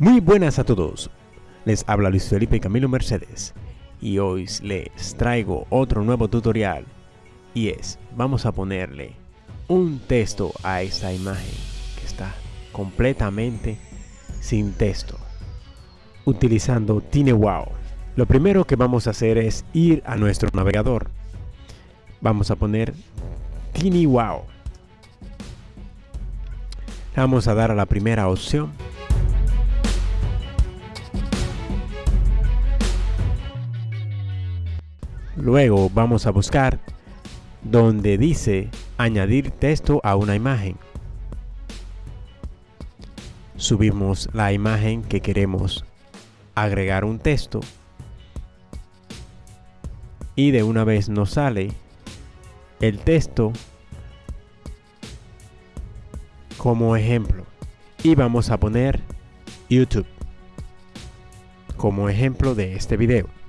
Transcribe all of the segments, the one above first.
Muy buenas a todos, les habla Luis Felipe Camilo Mercedes y hoy les traigo otro nuevo tutorial y es, vamos a ponerle un texto a esta imagen que está completamente sin texto utilizando TinyWow. Lo primero que vamos a hacer es ir a nuestro navegador. Vamos a poner TinyWow. Vamos a dar a la primera opción Luego vamos a buscar donde dice añadir texto a una imagen. Subimos la imagen que queremos agregar un texto y de una vez nos sale el texto como ejemplo y vamos a poner YouTube como ejemplo de este video.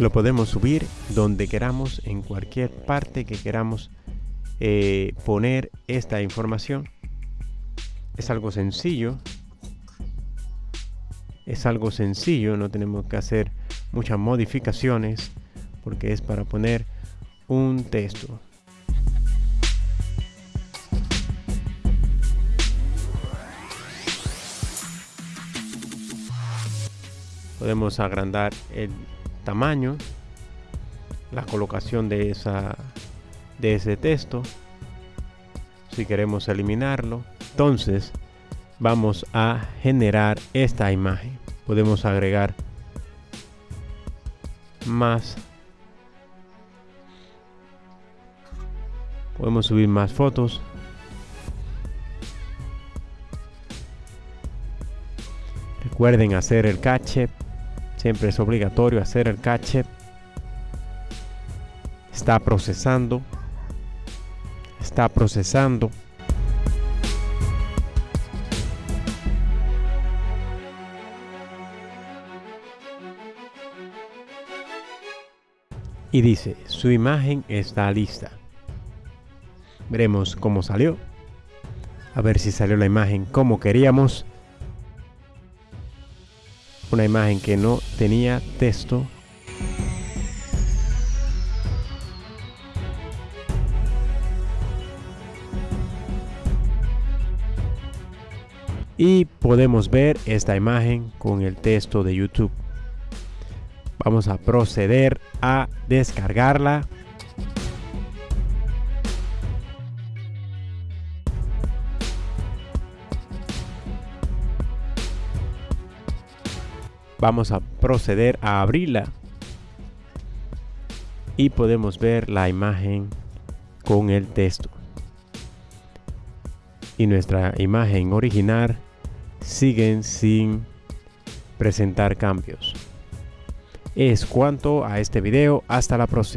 Lo podemos subir donde queramos en cualquier parte que queramos eh, poner esta información. Es algo sencillo. Es algo sencillo no tenemos que hacer muchas modificaciones porque es para poner un texto. Podemos agrandar el tamaño, la colocación de, esa, de ese texto, si queremos eliminarlo. Entonces vamos a generar esta imagen. Podemos agregar más. Podemos subir más fotos. Recuerden hacer el cache Siempre es obligatorio hacer el cache. Está procesando. Está procesando. Y dice, su imagen está lista. Veremos cómo salió. A ver si salió la imagen como queríamos una imagen que no tenía texto. Y podemos ver esta imagen con el texto de YouTube. Vamos a proceder a descargarla vamos a proceder a abrirla. Y podemos ver la imagen con el texto. Y nuestra imagen original siguen sin presentar cambios. Es cuanto a este video. Hasta la próxima